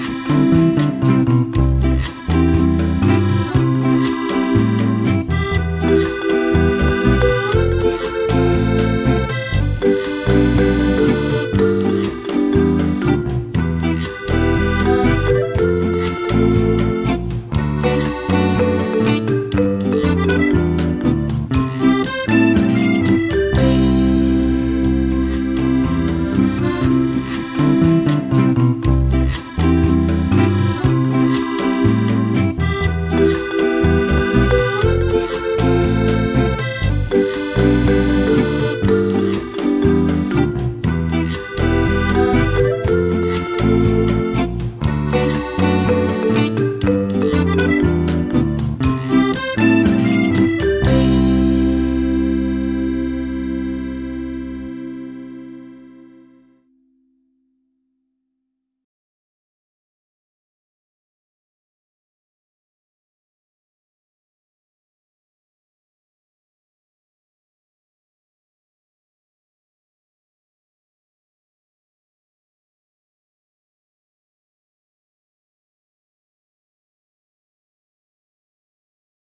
Bye.